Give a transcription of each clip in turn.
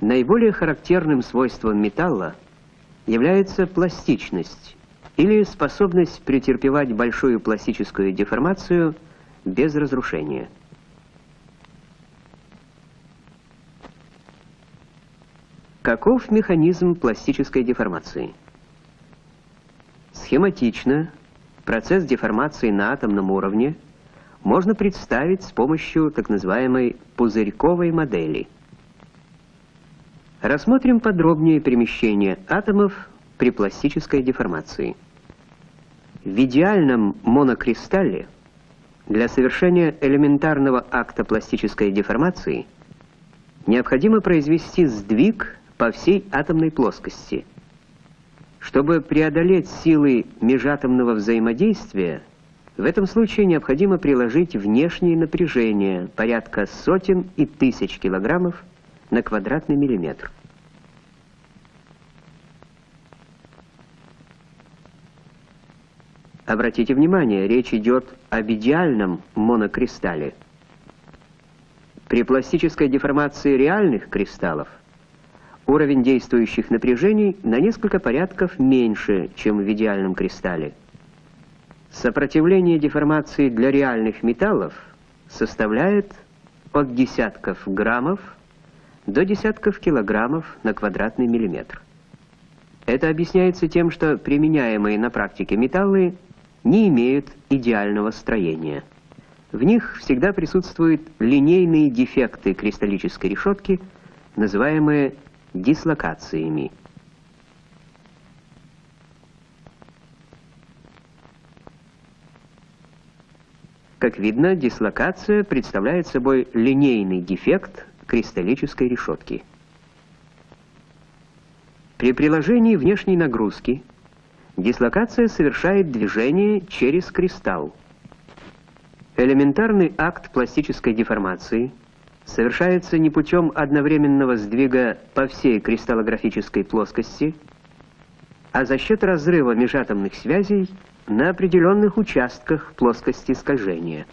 Наиболее характерным свойством металла является пластичность или способность претерпевать большую пластическую деформацию без разрушения. Каков механизм пластической деформации? Схематично процесс деформации на атомном уровне можно представить с помощью так называемой пузырьковой модели. Рассмотрим подробнее перемещение атомов при пластической деформации. В идеальном монокристалле для совершения элементарного акта пластической деформации необходимо произвести сдвиг по всей атомной плоскости. Чтобы преодолеть силы межатомного взаимодействия, в этом случае необходимо приложить внешнее напряжение порядка сотен и тысяч килограммов на квадратный миллиметр. Обратите внимание, речь идет об идеальном монокристалле. При пластической деформации реальных кристаллов уровень действующих напряжений на несколько порядков меньше, чем в идеальном кристалле. Сопротивление деформации для реальных металлов составляет от десятков граммов до десятков килограммов на квадратный миллиметр. Это объясняется тем, что применяемые на практике металлы не имеют идеального строения. В них всегда присутствуют линейные дефекты кристаллической решетки, называемые дислокациями. Как видно, дислокация представляет собой линейный дефект кристаллической решетки. При приложении внешней нагрузки дислокация совершает движение через кристалл. Элементарный акт пластической деформации – совершается не путем одновременного сдвига по всей кристаллографической плоскости, а за счет разрыва межатомных связей на определенных участках плоскости скольжения.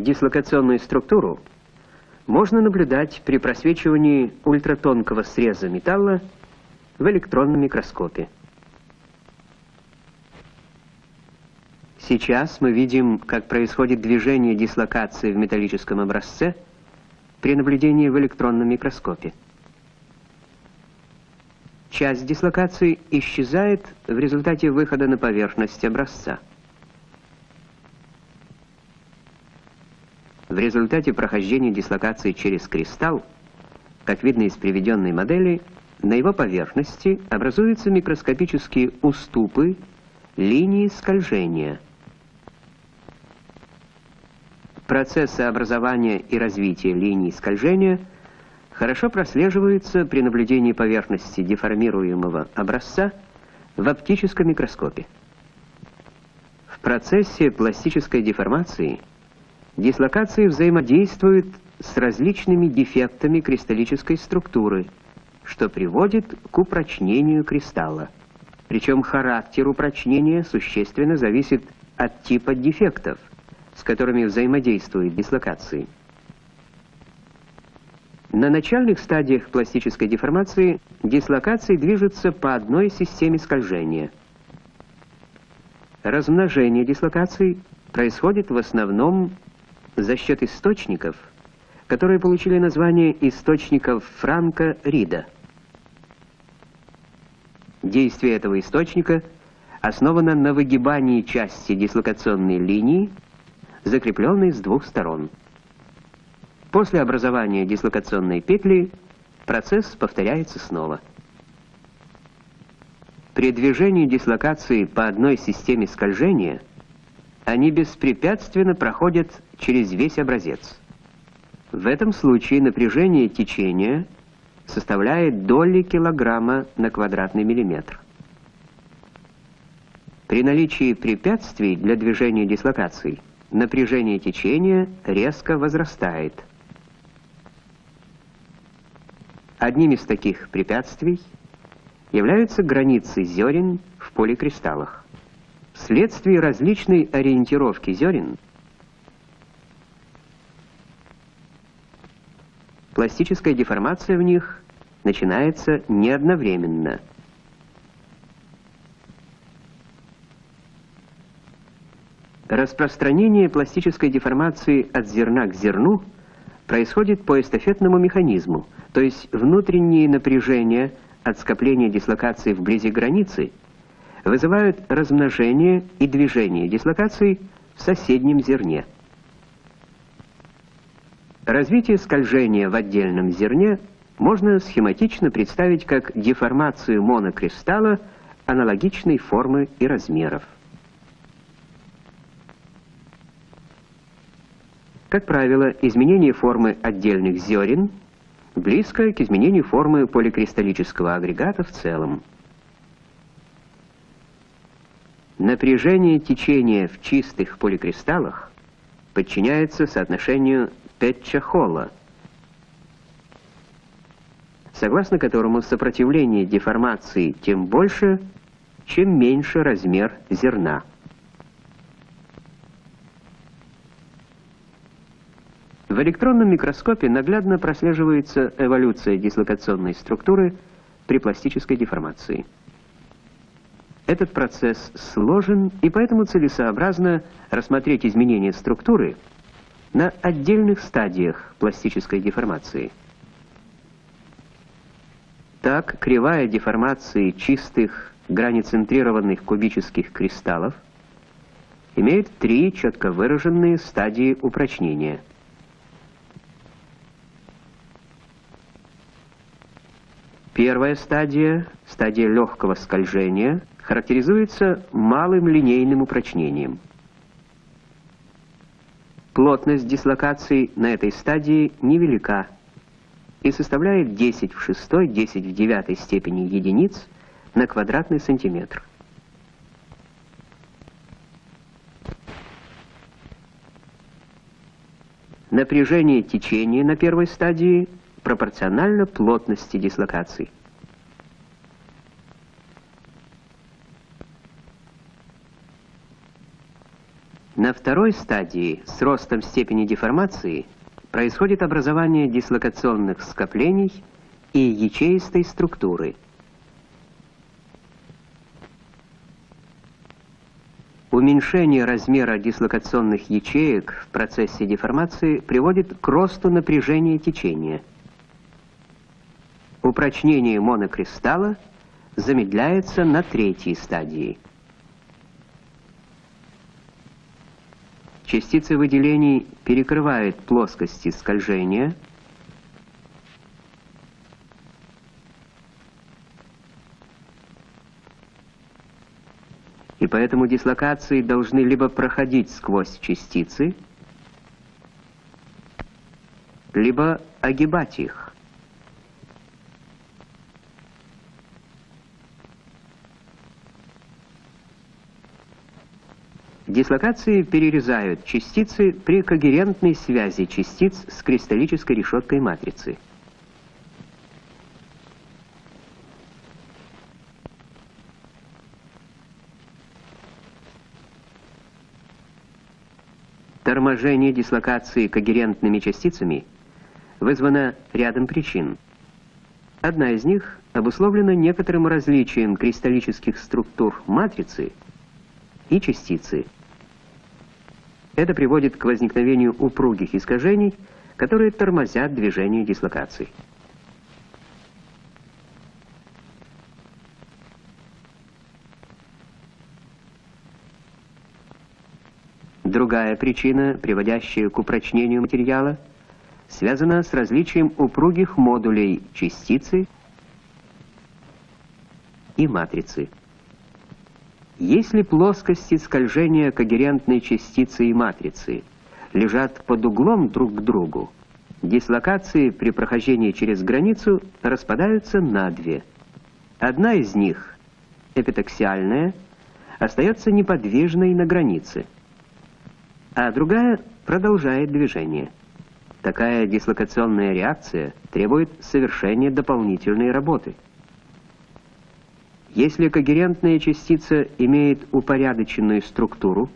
Дислокационную структуру можно наблюдать при просвечивании ультратонкого среза металла в электронном микроскопе. Сейчас мы видим, как происходит движение дислокации в металлическом образце при наблюдении в электронном микроскопе. Часть дислокации исчезает в результате выхода на поверхность образца. Результате прохождения дислокации через кристалл, как видно из приведенной модели, на его поверхности образуются микроскопические уступы, линии скольжения. Процессы образования и развития линий скольжения хорошо прослеживаются при наблюдении поверхности деформируемого образца в оптическом микроскопе. В процессе пластической деформации дислокации взаимодействуют с различными дефектами кристаллической структуры – что приводит к упрочнению кристалла. Причем характер упрочнения существенно зависит от типа дефектов, с которыми взаимодействуют дислокации. На начальных стадиях пластической деформации дислокации движутся по одной системе скольжения. Размножение дислокаций происходит в основном за счет источников, которые получили название источников Франка-Рида. Действие этого источника основано на выгибании части дислокационной линии, закрепленной с двух сторон. После образования дислокационной петли процесс повторяется снова. При движении дислокации по одной системе скольжения они беспрепятственно проходят через весь образец. В этом случае напряжение течения – составляет доли килограмма на квадратный миллиметр. При наличии препятствий для движения дислокаций напряжение течения резко возрастает. Одним из таких препятствий являются границы зерен в поликристаллах. Вследствие различной ориентировки зерен пластическая деформация в них начинается не одновременно. Распространение пластической деформации от зерна к зерну происходит по эстафетному механизму, то есть внутренние напряжения от скопления дислокации вблизи границы вызывают размножение и движение дислокации в соседнем зерне. Развитие скольжения в отдельном зерне можно схематично представить как деформацию монокристалла аналогичной формы и размеров. Как правило, изменение формы отдельных зерен близко к изменению формы поликристаллического агрегата в целом. Напряжение течения в чистых поликристаллах подчиняется соотношению Петча-Холла, согласно которому сопротивление деформации тем больше, чем меньше размер зерна. В электронном микроскопе наглядно прослеживается эволюция дислокационной структуры при пластической деформации. Этот процесс сложен, и поэтому целесообразно рассмотреть изменения структуры на отдельных стадиях пластической деформации. Так, кривая деформации чистых границентрированных кубических кристаллов имеет три четко выраженные стадии упрочнения. Первая стадия, стадия легкого скольжения, характеризуется малым линейным упрочнением. Плотность дислокаций на этой стадии невелика и составляет 10 в 6, 10 в 9 степени единиц на квадратный сантиметр. Напряжение течения на первой стадии пропорционально плотности дислокаций. На второй стадии с ростом степени деформации происходит образование дислокационных скоплений и ячеистой структуры. Уменьшение размера дислокационных ячеек в процессе деформации приводит к росту напряжения течения. Упрочнение монокристалла замедляется на третьей стадии. Частицы выделений перекрывают плоскости скольжения, и поэтому дислокации должны либо проходить сквозь частицы, либо огибать их. Дислокации перерезают частицы при когерентной связи частиц с кристаллической решеткой матрицы. Торможение дислокации когерентными частицами вызвано рядом причин. Одна из них обусловлена некоторым различием кристаллических структур матрицы и частицы – это приводит к возникновению упругих искажений, которые тормозят движение дислокаций. Другая причина, приводящая к упрочнению материала, связана с различием упругих модулей частицы и матрицы. Если плоскости скольжения когерентной частицы и матрицы лежат под углом друг к другу, дислокации при прохождении через границу распадаются на две. Одна из них, эпитаксиальная, остается неподвижной на границе, а другая продолжает движение. Такая дислокационная реакция требует совершения дополнительной работы – Если когерентная частица имеет упорядоченную структуру,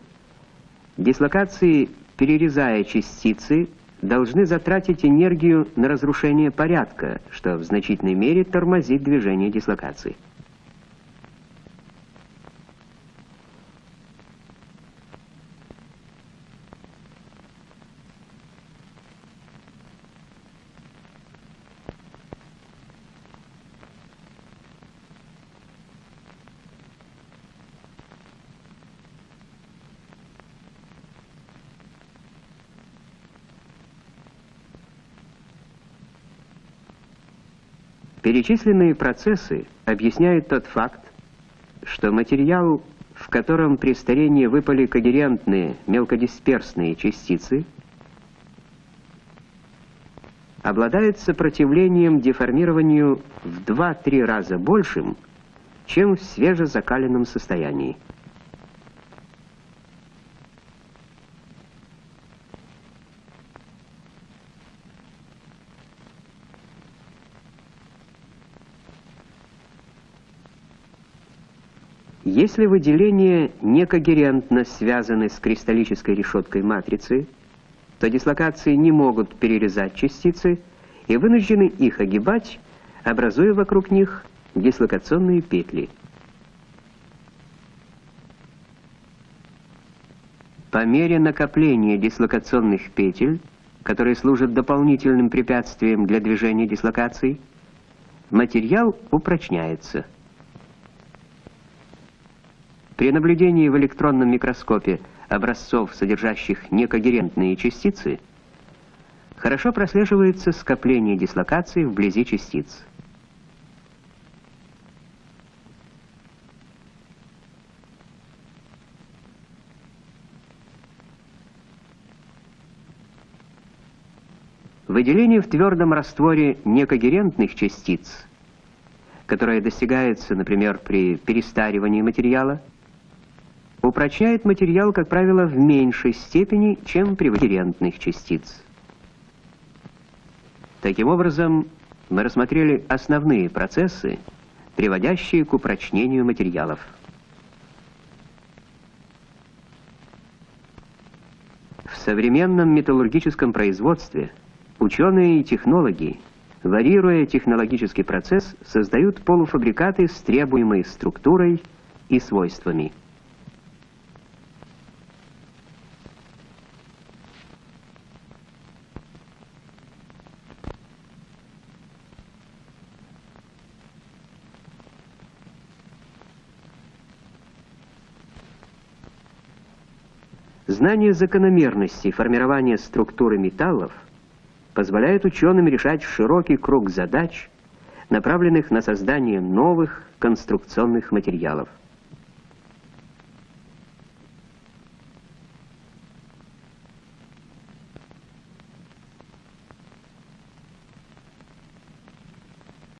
дислокации, перерезая частицы, должны затратить энергию на разрушение порядка, что в значительной мере тормозит движение дислокации. Перечисленные процессы объясняют тот факт, что материал, в котором при старении выпали когерентные мелкодисперсные частицы, обладает сопротивлением деформированию в 2-3 раза большим, чем в свежезакаленном состоянии. Если выделения некогерентно связаны с кристаллической решеткой матрицы, то дислокации не могут перерезать частицы и вынуждены их огибать, образуя вокруг них дислокационные петли. По мере накопления дислокационных петель, которые служат дополнительным препятствием для движения дислокаций, материал упрочняется – при наблюдении в электронном микроскопе образцов, содержащих некогерентные частицы, хорошо прослеживается скопление дислокаций вблизи частиц. Выделение в твердом растворе некогерентных частиц, которое достигается, например, при перестаривании материала, упрочняет материал, как правило, в меньшей степени, чем при вариантных частиц. Таким образом, мы рассмотрели основные процессы, приводящие к упрочнению материалов. В современном металлургическом производстве ученые и технологи, варьируя технологический процесс, создают полуфабрикаты с требуемой структурой и свойствами. Знание закономерностей формирования структуры металлов позволяет ученым решать широкий круг задач, направленных на создание новых конструкционных материалов.